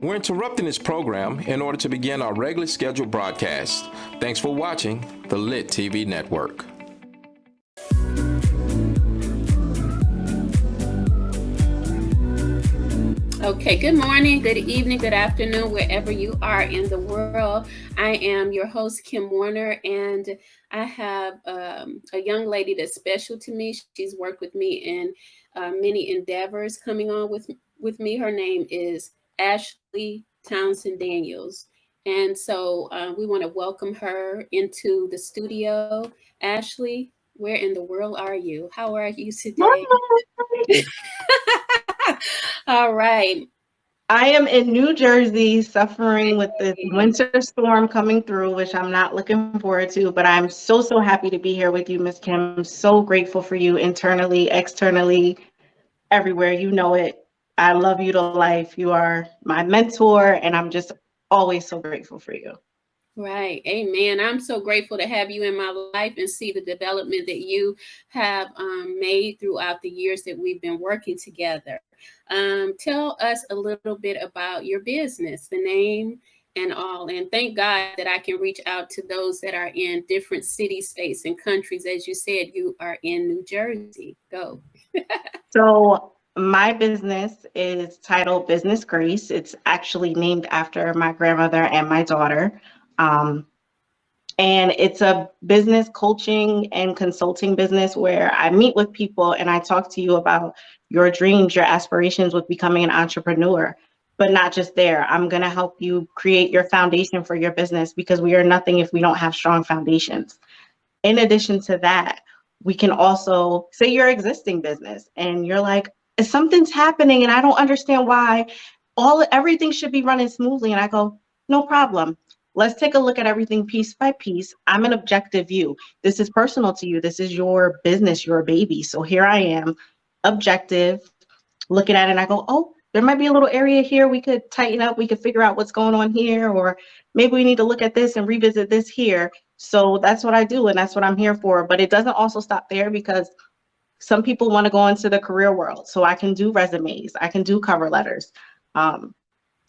We're interrupting this program in order to begin our regularly scheduled broadcast. Thanks for watching the Lit TV Network. Okay, good morning, good evening, good afternoon, wherever you are in the world. I am your host, Kim Warner, and I have um, a young lady that's special to me. She's worked with me in uh, many endeavors coming on with, with me. Her name is Ashley Townsend Daniels. And so uh, we want to welcome her into the studio. Ashley, where in the world are you? How are you today? All right. I am in New Jersey suffering with the winter storm coming through, which I'm not looking forward to, but I'm so, so happy to be here with you, Miss Kim. I'm so grateful for you internally, externally, everywhere. You know it. I love you to life. You are my mentor, and I'm just always so grateful for you. Right. Amen. I'm so grateful to have you in my life and see the development that you have um, made throughout the years that we've been working together. Um, tell us a little bit about your business, the name and all. And thank God that I can reach out to those that are in different city, states, and countries. As you said, you are in New Jersey. Go. so my business is titled Business Grace. It's actually named after my grandmother and my daughter. Um, and it's a business coaching and consulting business where I meet with people and I talk to you about your dreams, your aspirations with becoming an entrepreneur. But not just there. I'm going to help you create your foundation for your business because we are nothing if we don't have strong foundations. In addition to that, we can also say your existing business and you're like, something's happening and I don't understand why all everything should be running smoothly. And I go, no problem. Let's take a look at everything piece by piece. I'm an objective view. This is personal to you. This is your business, your baby. So here I am, objective, looking at it and I go, oh, there might be a little area here we could tighten up. We could figure out what's going on here, or maybe we need to look at this and revisit this here. So that's what I do, and that's what I'm here for. But it doesn't also stop there because some people want to go into the career world. So I can do resumes, I can do cover letters. Um,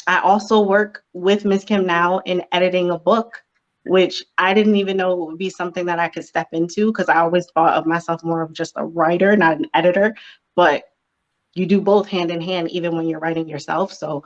I also work with Ms. Kim now in editing a book, which I didn't even know would be something that I could step into because I always thought of myself more of just a writer, not an editor. But you do both hand in hand, even when you're writing yourself. So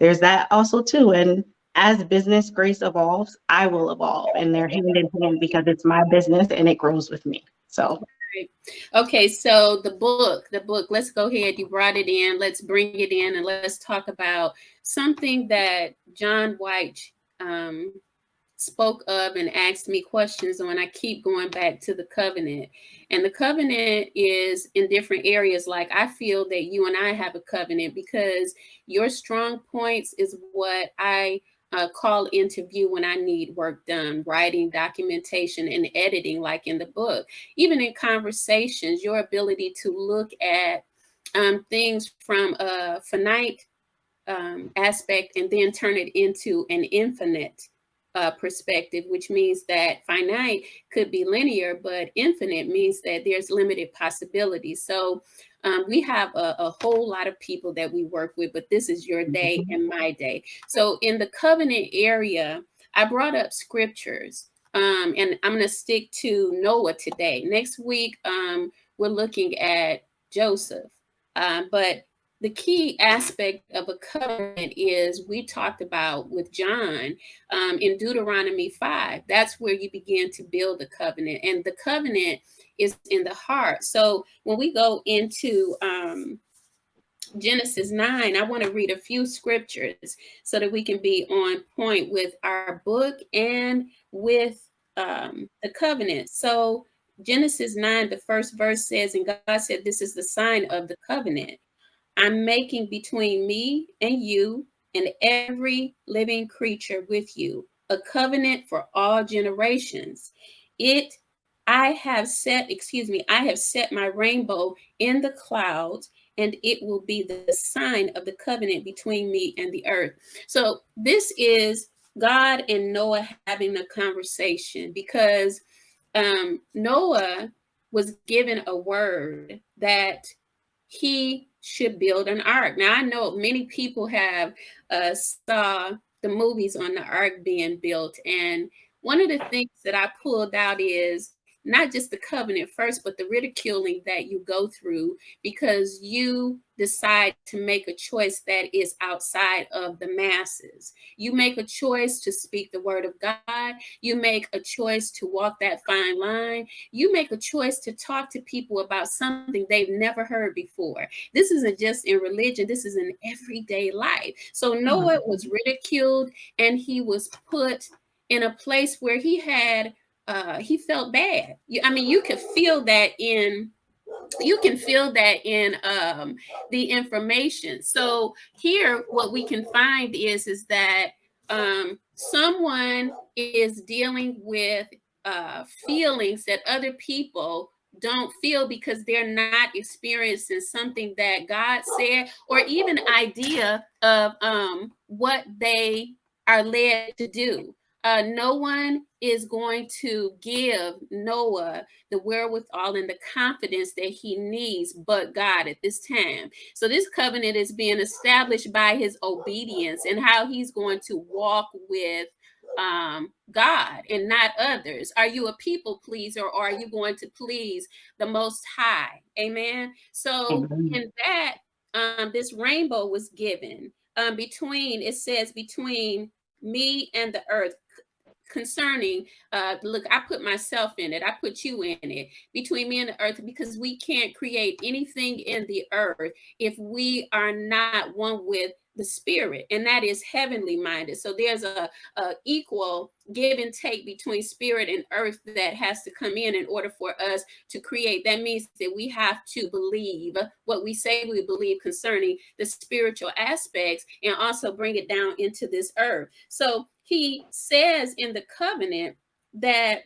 there's that also too. And as business grace evolves, I will evolve and they're hand in hand because it's my business and it grows with me. So Right. Okay, so the book, the book, let's go ahead. You brought it in. Let's bring it in and let's talk about something that John White um, spoke of and asked me questions on. I keep going back to the covenant. And the covenant is in different areas. Like I feel that you and I have a covenant because your strong points is what I uh, call interview when I need work done, writing, documentation, and editing, like in the book. Even in conversations, your ability to look at um, things from a finite um, aspect and then turn it into an infinite uh, perspective, which means that finite could be linear, but infinite means that there's limited possibilities. So um, we have a, a, whole lot of people that we work with, but this is your day mm-hmm. and my day. So in the covenant area, I brought up scriptures um, and I'm going to stick to Noah today. Next week, um, we're looking at Joseph. Um, but the key aspect of a covenant is we talked about with John um, in Deuteronomy 5. That's where you begin to build the covenant. And the covenant is in the heart. So when we go into um, Genesis 9, I want to read a few scriptures so that we can be on point with our book and with um, the covenant. So Genesis 9, the first verse says, and God said, this is the sign of the covenant. I'm making between me and you and every living creature with you a covenant for all generations. It I have set, excuse me, I have set my rainbow in the clouds and it will be the sign of the covenant between me and the earth. So this is God and Noah having a conversation because um, Noah was given a word that he should build an ark. Now I know many people have uh, saw the movies on the ark being built, and one of the things that I pulled out is not just the covenant first, but the ridiculing that you go through because you decide to make a choice that is outside of the masses. You make a choice to speak the word of God. You make a choice to walk that fine line. You make a choice to talk to people about something they've never heard before. This isn't just in religion, this is in everyday life. So Noah mm-hmm. was ridiculed and he was put in a place where he had uh, he felt bad. I mean, you could feel that in you can feel that in um, the information. So here, what we can find is is that um, someone is dealing with uh, feelings that other people don't feel because they're not experiencing something that God said, or even idea of um, what they are led to do. Uh, no one is going to give Noah the wherewithal and the confidence that he needs, but God at this time. So, this covenant is being established by his obedience and how he's going to walk with um, God and not others. Are you a people pleaser or are you going to please the Most High? Amen. So, Amen. in that, um, this rainbow was given um, between, it says, between me and the earth concerning uh look i put myself in it i put you in it between me and the earth because we can't create anything in the earth if we are not one with the spirit and that is heavenly minded. So there's a, a, equal give and take between spirit and earth that has to come in in order for us to create. That means that we have to believe what we say we believe concerning the spiritual aspects and also bring it down into this earth. So he says in the covenant that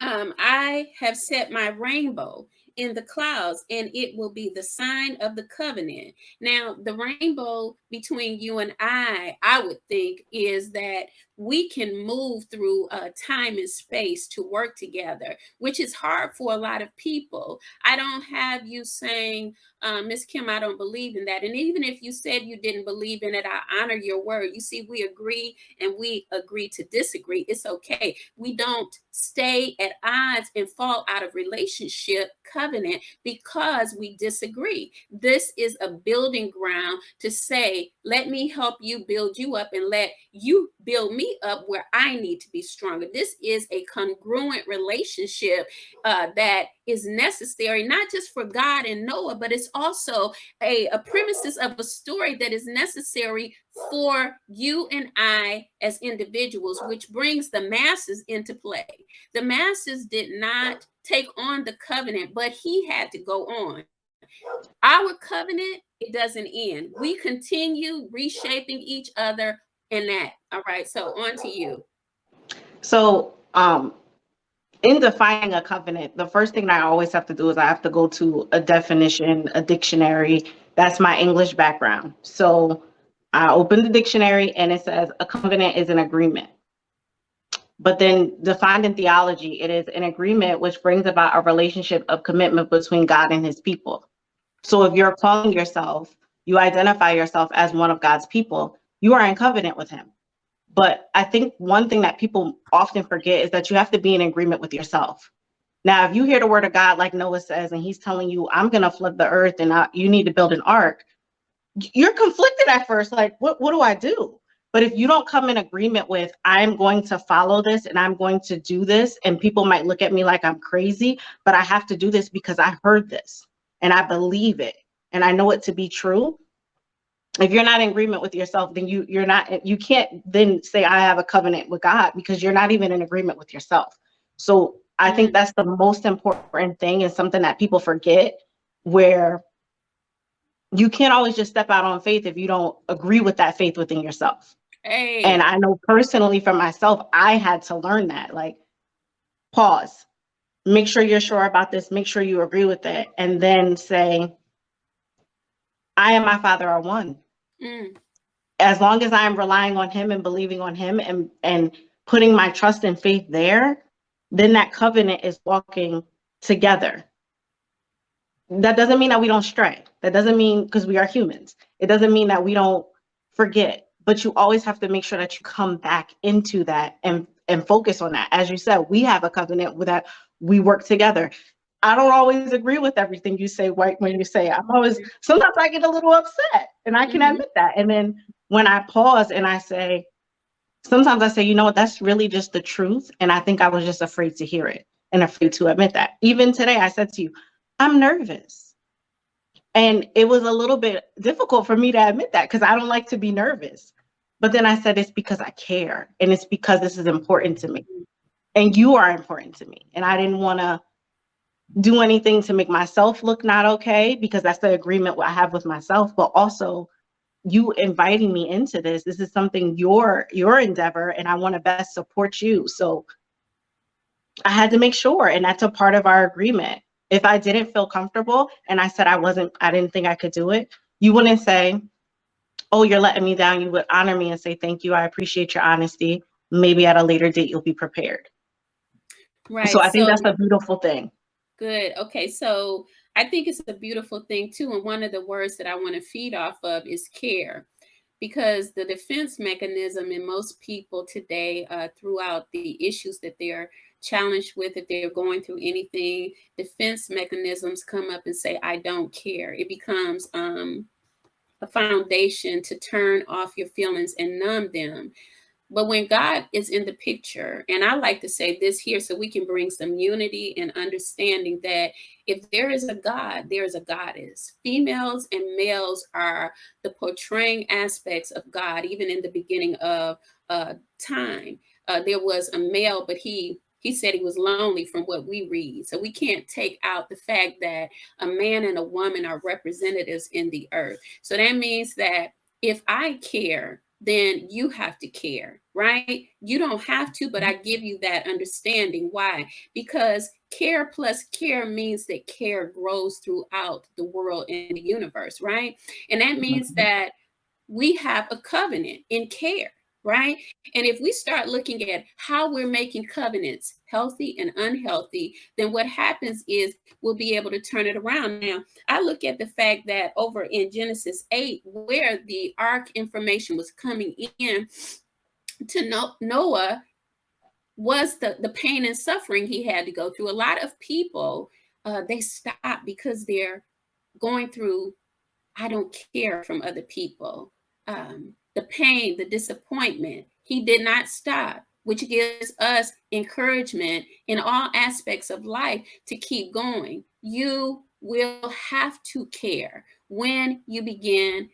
um, I have set my rainbow in the clouds and it will be the sign of the covenant. Now, the rainbow between you and I, I would think, is that we can move through uh, time and space to work together, which is hard for a lot of people. I don't have you saying, um, Miss Kim, I don't believe in that. And even if you said you didn't believe in it, I honor your word. You see, we agree and we agree to disagree. It's okay. We don't stay at odds and fall out of relationship covenant because we disagree. This is a building ground to say, let me help you build you up and let you build me up where I need to be stronger. This is a congruent relationship uh, that is necessary, not just for God and Noah, but it's also a, a premises of a story that is necessary for you and I as individuals, which brings the masses into play. The masses did not take on the covenant, but he had to go on. Our covenant, it doesn't end. We continue reshaping each other in that. All right, so on to you. So, um, in defining a covenant, the first thing I always have to do is I have to go to a definition, a dictionary. That's my English background. So I open the dictionary and it says a covenant is an agreement. But then defined in theology, it is an agreement which brings about a relationship of commitment between God and his people. So if you're calling yourself, you identify yourself as one of God's people, you are in covenant with him. But I think one thing that people often forget is that you have to be in agreement with yourself. Now, if you hear the word of God, like Noah says, and he's telling you, I'm going to flood the earth and I, you need to build an ark, you're conflicted at first. Like, what, what do I do? But if you don't come in agreement with, I'm going to follow this and I'm going to do this, and people might look at me like I'm crazy, but I have to do this because I heard this and I believe it and I know it to be true, if you're not in agreement with yourself then you you're not you can't then say i have a covenant with god because you're not even in agreement with yourself so i think mm. that's the most important thing and something that people forget where you can't always just step out on faith if you don't agree with that faith within yourself hey. and i know personally for myself i had to learn that like pause make sure you're sure about this make sure you agree with it and then say i and my father are one Mm. As long as I'm relying on him and believing on him and, and putting my trust and faith there, then that covenant is walking together. that doesn't mean that we don't stray. That doesn't mean because we are humans. It doesn't mean that we don't forget. But you always have to make sure that you come back into that and and focus on that. As you said, we have a covenant that we work together. I don't always agree with everything you say, White, when you say I'm always sometimes I get a little upset and I can mm-hmm. admit that. And then when I pause and I say, sometimes I say, you know what, that's really just the truth. And I think I was just afraid to hear it and afraid to admit that. Even today, I said to you, I'm nervous. And it was a little bit difficult for me to admit that because I don't like to be nervous. But then I said, it's because I care and it's because this is important to me. And you are important to me. And I didn't want to do anything to make myself look not okay because that's the agreement I have with myself, but also you inviting me into this. This is something your your endeavor and I want to best support you. So I had to make sure and that's a part of our agreement. If I didn't feel comfortable and I said I wasn't I didn't think I could do it, you wouldn't say, "Oh, you're letting me down." You would honor me and say, "Thank you. I appreciate your honesty. Maybe at a later date you'll be prepared." Right. So I think so, that's a beautiful thing. Good. Okay. So I think it's a beautiful thing too. And one of the words that I want to feed off of is care. Because the defense mechanism in most people today, uh, throughout the issues that they're challenged with, if they're going through anything, defense mechanisms come up and say, I don't care. It becomes um, a foundation to turn off your feelings and numb them. But when God is in the picture, and I like to say this here so we can bring some unity and understanding that if there is a God, there is a goddess. Females and males are the portraying aspects of God, even in the beginning of uh, time. Uh, there was a male, but he he said he was lonely from what we read. So we can't take out the fact that a man and a woman are representatives in the earth. So that means that if I care then you have to care, right? You don't have to, but I give you that understanding. Why? Because care plus care means that care grows throughout the world and the universe, right? And that means mm-hmm. that we have a covenant in care right? And if we start looking at how we're making covenants healthy and unhealthy, then what happens is we'll be able to turn it around. Now, I look at the fact that over in Genesis 8, where the ark information was coming in to Noah, was the, the pain and suffering he had to go through. A lot of people, uh, they stop because they're going through, I don't care from other people. Um, the pain, the disappointment. He did not stop, which gives us encouragement in all aspects of life to keep going. You will have to care when you begin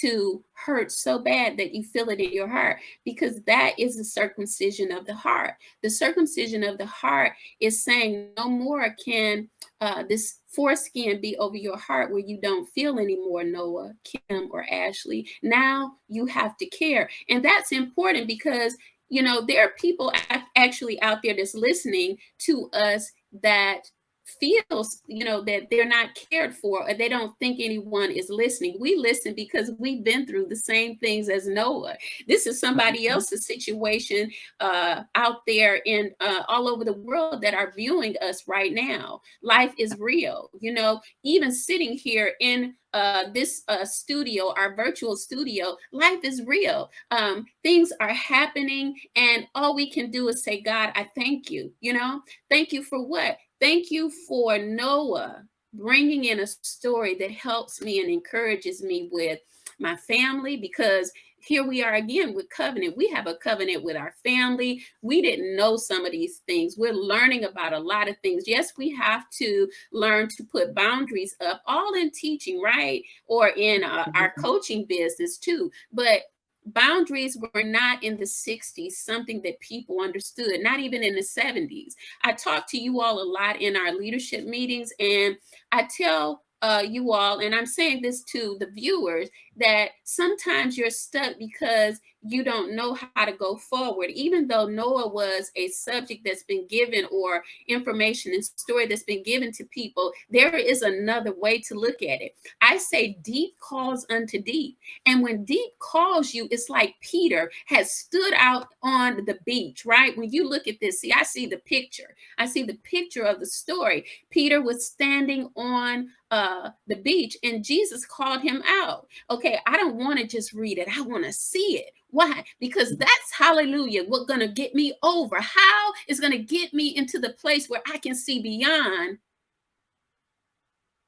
to hurt so bad that you feel it in your heart because that is the circumcision of the heart. The circumcision of the heart is saying no more can uh, this foreskin be over your heart where you don't feel anymore, Noah, Kim, or Ashley. Now you have to care. And that's important because, you know, there are people actually out there that's listening to us that feels you know that they're not cared for or they don't think anyone is listening we listen because we've been through the same things as noah this is somebody mm-hmm. else's situation uh, out there in uh, all over the world that are viewing us right now life is real you know even sitting here in uh, this uh, studio, our virtual studio, life is real. Um, things are happening, and all we can do is say, God, I thank you. You know, thank you for what? Thank you for Noah bringing in a story that helps me and encourages me with my family because here we are again with covenant. We have a covenant with our family. We didn't know some of these things. We're learning about a lot of things. Yes, we have to learn to put boundaries up, all in teaching, right? Or in uh, our mm-hmm. coaching business too. But boundaries were not in the 60s something that people understood not even in the 70s i talk to you all a lot in our leadership meetings and i tell uh, you all and i'm saying this to the viewers that sometimes you're stuck because you don't know how to go forward. Even though Noah was a subject that's been given or information and story that's been given to people, there is another way to look at it. I say deep calls unto deep. And when deep calls you, it's like Peter has stood out on the beach, right? When you look at this, see, I see the picture. I see the picture of the story. Peter was standing on uh, the beach and Jesus called him out. Okay, I don't want to just read it. I want to see it. Why? Because that's hallelujah, what's going to get me over. How is going to get me into the place where I can see beyond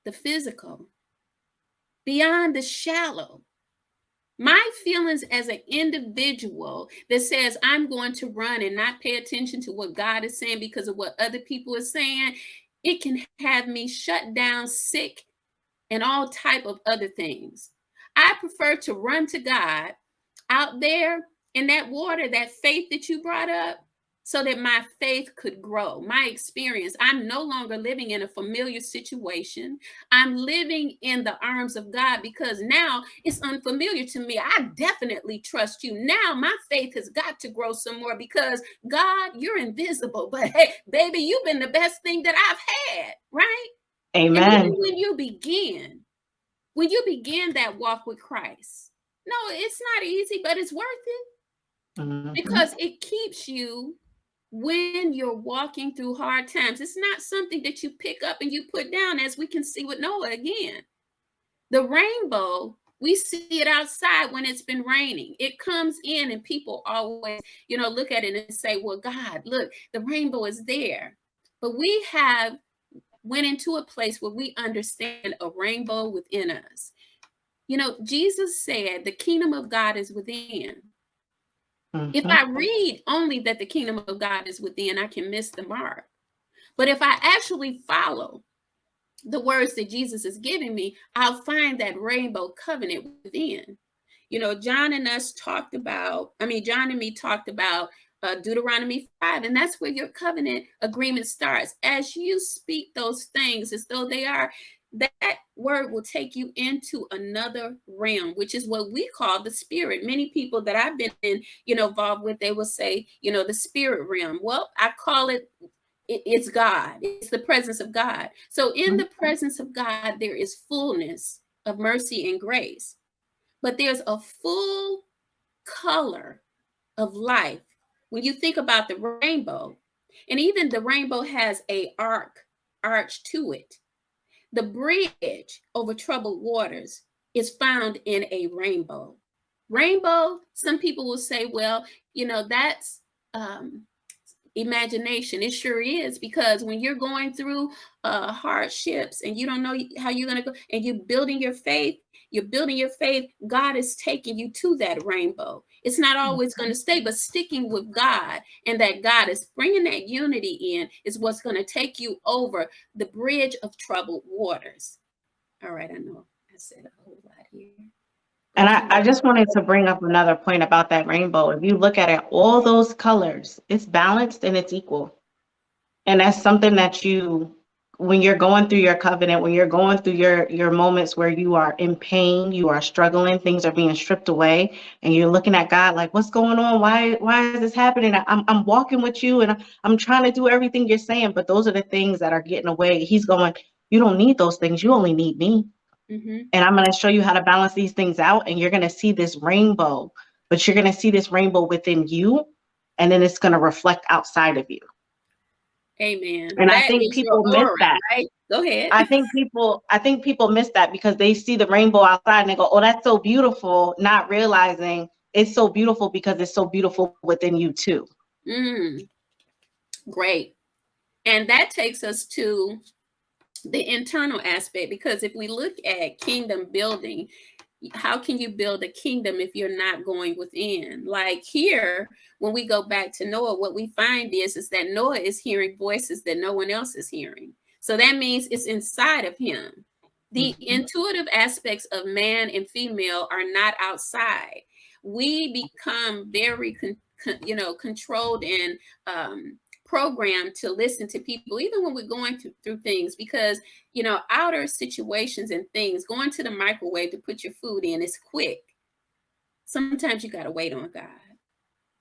the physical, beyond the shallow. My feelings as an individual that says I'm going to run and not pay attention to what God is saying because of what other people are saying, it can have me shut down, sick, and all type of other things. I prefer to run to God out there in that water, that faith that you brought up, so that my faith could grow. My experience, I'm no longer living in a familiar situation. I'm living in the arms of God because now it's unfamiliar to me. I definitely trust you. Now my faith has got to grow some more because God, you're invisible, but hey, baby, you've been the best thing that I've had, right? Amen. when you begin, when you begin that walk with Christ, no, it's not easy, but it's worth it mm-hmm. because it keeps you when you're walking through hard times. It's not something that you pick up and you put down, as we can see with Noah again. The rainbow, we see it outside when it's been raining. It comes in, and people always, you know, look at it and say, Well, God, look, the rainbow is there. But we have went into a place where we understand a rainbow within us. You know, Jesus said the kingdom of God is within. Mm-hmm. If I read only that the kingdom of God is within, I can miss the mark. But if I actually follow the words that Jesus is giving me, I'll find that rainbow covenant within. You know, John and us talked about, I mean, John and me talked about uh, Deuteronomy 5, and that's where your covenant agreement starts. As you speak those things as though they are, that word will take you into another realm, which is what we call the spirit. Many people that I've been in, you know, involved with, they will say, you know, the spirit realm. Well, I call it it's God. It's the presence of God. So in the mm-hmm. presence of God, there is fullness of mercy and grace. But there's a full color of life. When you think about the rainbow, and even the rainbow has a arc arch to it. The bridge over troubled waters is found in a rainbow. Rainbow, some people will say, well, you know, that's um, imagination. It sure is because when you're going through uh, hardships and you don't know how you're going to go and you're building your faith, you're building your faith, God is taking you to that rainbow. It's not always going to mm-hmm. stay, but sticking with God and that God is bringing that unity in is what's going to take you over the bridge of troubled waters. All right, I know I said a whole lot here. And I, I just wanted to bring up another point about that rainbow. If you look at it, all those colors, it's balanced and it's equal. And that's something that you when you're going through your covenant, when you're going through your your moments where you are in pain, you are struggling, things are being stripped away, and you're looking at God like, "What's going on? Why why is this happening? I'm I'm walking with you, and I'm trying to do everything you're saying, but those are the things that are getting away." He's going, "You don't need those things. You only need me." Mm-hmm. And I'm going to show you how to balance these things out, and you're going to see this rainbow, but you're going to see this rainbow within you, and then it's going to reflect outside of you. Amen. And that I think people miss aura, that. Right? Go ahead. I think people I think people miss that because they see the rainbow outside and they go, "Oh, that's so beautiful," not realizing it's so beautiful because it's so beautiful within you too. Mm. Great. And that takes us to the internal aspect because if we look at kingdom building, how can you build a kingdom if you're not going within? Like here when we go back to noah what we find is is that noah is hearing voices that no one else is hearing. So that means it's inside of him. The mm-hmm. intuitive aspects of man and female are not outside. We become very con- con- you know controlled and um, programmed to listen to people, even when we're going through, through things, because, you know, outer situations and things, going to the microwave to put your food in is quick. sometimes you got to wait on God.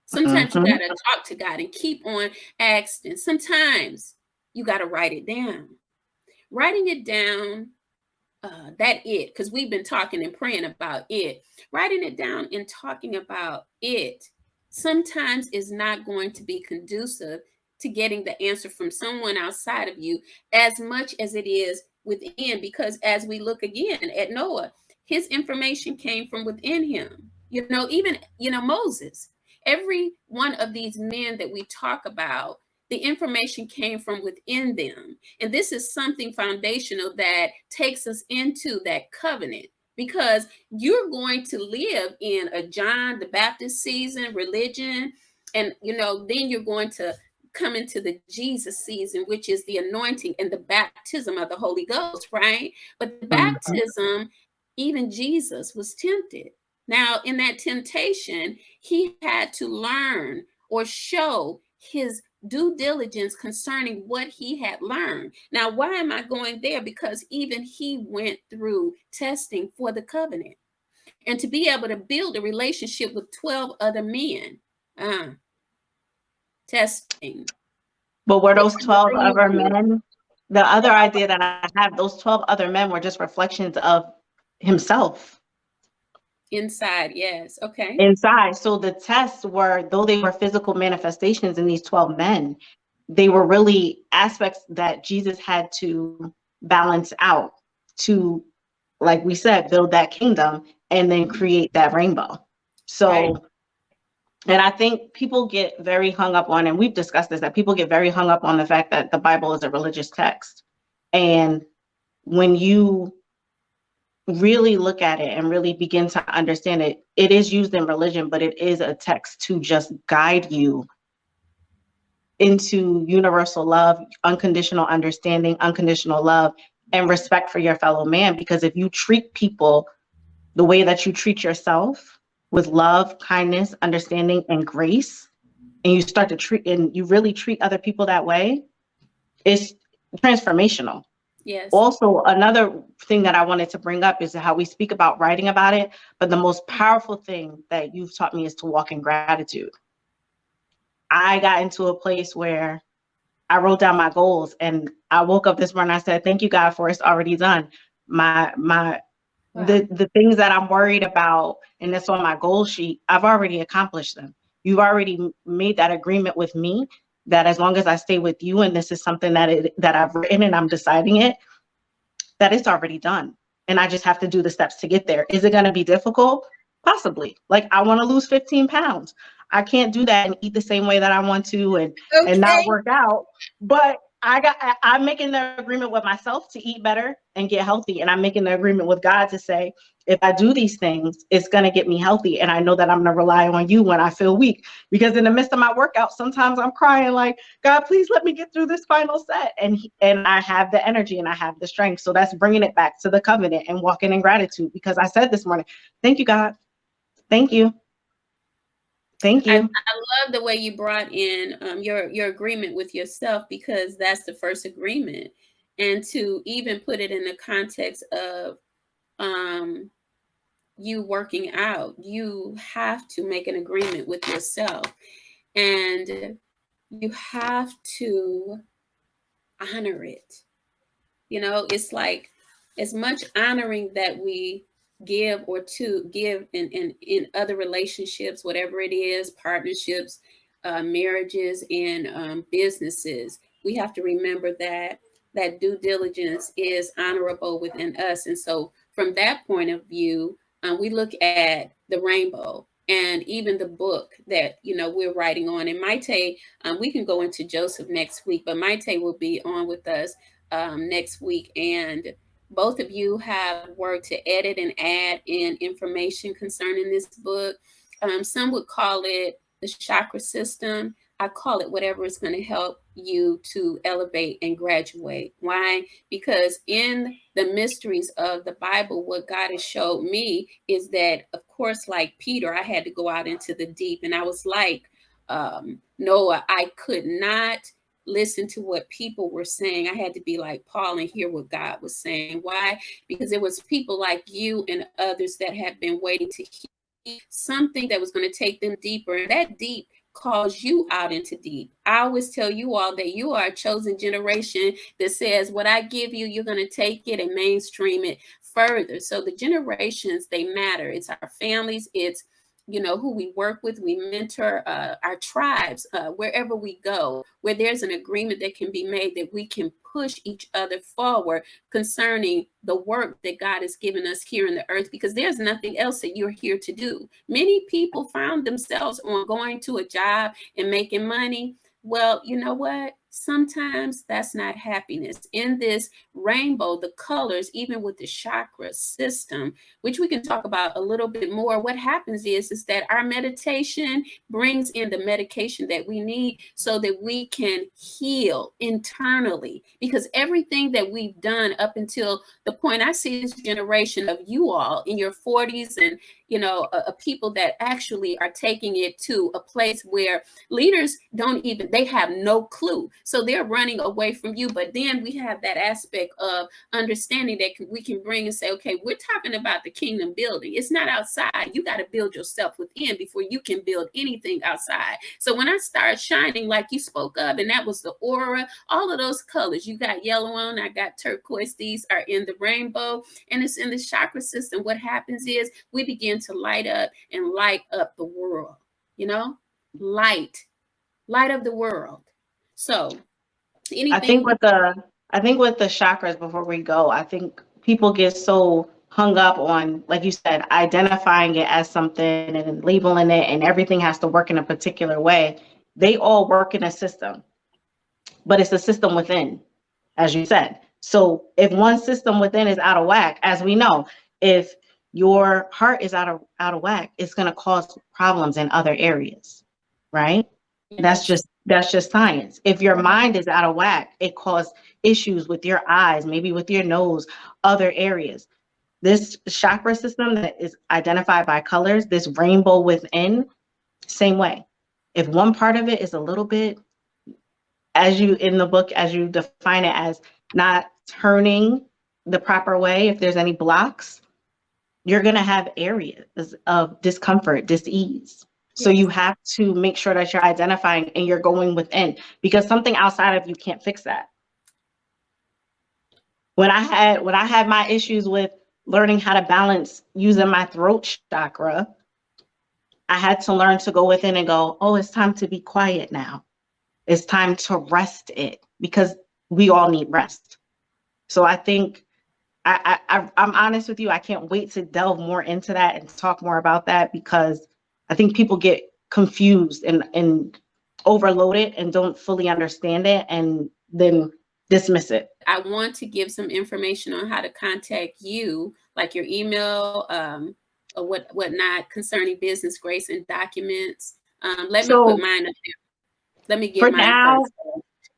Sometimes mm-hmm. you got to talk to God and keep on asking. Sometimes you got to write it down. Writing it down, uh, that it, because we've been talking and praying about it. Writing it down and talking about it sometimes is not going to be conducive to getting the answer from someone outside of you as much as it is within. Because as we look again at Noah, his information came from within him. You know, even, you know, Moses, every one of these men that we talk about, the information came from within them. And this is something foundational that takes us into that covenant because you're going to live in a John the Baptist season, religion, and you know, then you're going to come into the Jesus season, which is the anointing and the baptism of the Holy Ghost, right? But the mm-hmm. baptism, even Jesus was tempted. Now, in that temptation, he had to learn or show his due diligence concerning what he had learned. Now, why am I going there? Because even he went through testing for the covenant and to be able to build a relationship with 12 other men. Uh, testing. But were those 12 other men? The other idea that I have, those 12 other men were just reflections of himself. Inside, yes. Okay. Inside. So the tests were, though they were physical manifestations in these 12 men, they were really aspects that Jesus had to balance out to, like we said, build that kingdom and then create that rainbow. So, right. And I think people get very hung up on, and we've discussed this, that people get very hung up on the fact that the Bible is a religious text. And when you really look at it and really begin to understand it, it is used in religion, but it is a text to just guide you into universal love, unconditional understanding, unconditional love, and respect for your fellow man. Because if you treat people the way that you treat yourself with love, kindness, understanding, and grace, and you start to treat and you really treat other people that way, it's transformational. Yes. Also, another thing that I wanted to bring up is how we speak about writing about it, but the most powerful thing that you've taught me is to walk in gratitude. I got into a place where I wrote down my goals and I woke up this morning I said, "Thank you God for it's already done." My my wow. the the things that I'm worried about and that's on my goal sheet, I've already accomplished them. You've already made that agreement with me that as long as I stay with you and this is something that it that I've written and I'm deciding it, that it's already done. And I just have to do the steps to get there. Is it going to be difficult? Possibly. Like I want to lose 15 pounds. I can't do that and eat the same way that I want to and okay. and not work out. But I got I, am making the agreement with myself to eat better and get healthy. And I'm making the agreement with God to say, if I do these things, it's gonna get me healthy. And I know that I'm gonna rely on you when I feel weak. Because in the midst of my workout, sometimes I'm crying like, God, please let me get through this final set. And and I have the energy and I have the strength. So that's bringing it back to the covenant and walking in gratitude. Because I said this morning, thank you, God. Thank you. Thank you. I, I, love the way you brought in um, your your agreement with yourself because that's the first agreement, and to even put it in the context of um, you working out, you have to make an agreement with yourself, and you have to honor it. You know, it's like as much honoring that we give or to give in, in, in other relationships, whatever it is, partnerships, uh, marriages, and um, businesses. We have to remember that that due diligence is honorable within us. And so from that point of view, um, we look at the rainbow and even the book that you know we're writing on. And Maite, um, we can go into Joseph next week, but Maite will be on with us um, next week. And both of you have worked to edit and add in information concerning this book. Um, some would call it the chakra system. I call it whatever is going to help you to elevate and graduate. Why? Because in the mysteries of the Bible, what God has showed me is that, of course, like Peter, I had to go out into the deep. And I was like um, Noah, I could not listen to what people were saying. I had to be like Paul and hear what God was saying. Why? Because it was people like you and others that have been waiting to hear something that was going to take them deeper. And that deep calls you out into deep. I always tell you all that you are a chosen generation that says, What I give you, you're going to take it and mainstream it further. So the generations, they matter. It's our families, it's you know, who we work with, we mentor uh, our tribes, uh, wherever we go, where there's an agreement that can be made that we can push each other forward concerning the work that God has given us here in the earth, because there's nothing else that you're here to do. Many people found themselves on going to a job and making money. Well, you know what? Sometimes that's not happiness. In this rainbow, the colors, even with the chakra system, which we can talk about a little bit more, what happens is, is that our meditation brings in the medication that we need so that we can heal internally. Because everything that we've done up until the point I see this generation of you all in your 40s and you know, a, people that actually are taking it to a place where leaders don't even, they have no clue. So they're running away from you. But then we have that aspect of understanding that we can bring and say, okay, we're talking about the kingdom building. It's not outside. You got to build yourself within before you can build anything outside. So when I start shining like you spoke of, and that was the aura, all of those colors, you got yellow on, I got turquoise, these are in the rainbow, and it's in the chakra system. What happens is we begin begin to light up and light up the world, you know, light, light of the world. So anything. I think with the, I think with the chakras before we go, I think people get so hung up on, like you said, identifying it as something and labeling it and everything has to work in a particular way. They all work in a system, but it's a system within, as you said. So if one system within is out of whack, as we know, if your heart is out of out of whack, it's going to cause problems in other areas, right? That's just that's just science. If your mind is out of whack, it causes issues with your eyes, maybe with your nose, other areas. This chakra system that is identified by colors, this rainbow within, same way. If one part of it is a little bit, as you in the book, as you define it as not turning the proper way, if there's any blocks, you're going to have areas of discomfort, dis-ease. So you have to make sure that you're identifying and you're going within because something outside of you can't fix that. When I had when I had my issues with learning how to balance using my throat chakra, I had to learn to go within and go, oh, it's time to be quiet now. It's time to rest it because we all need rest. So I think I, I I'm honest with you. I can't wait to delve more into that and talk more about that because I think people get confused and and overloaded and don't fully understand it and then dismiss it. I want to give some information on how to contact you, like your email, um, or what whatnot concerning business grace and documents. Um, let so, me put mine up there. Let me get for now. First.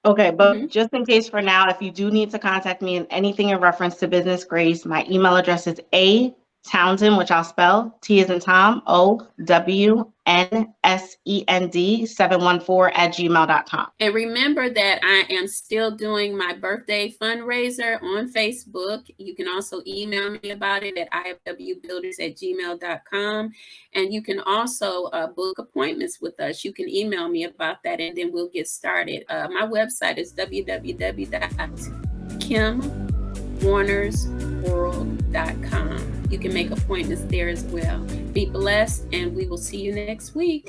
Okay, but mm-hmm. just in case for now, if you do need to contact me in anything in reference to Business Grace, my email address is a Townsend, which I'll spell T is in Tom, O W N S E N D 714 at gmail.com. And remember that I am still doing my birthday fundraiser on Facebook. You can also email me about it at ifwbuilders at gmail.com. And you can also uh, book appointments with us. You can email me about that and then we'll get started. Uh, my website is www.kimwarnersworld.com. You can make appointments there as well. Be blessed, and we will see you next week.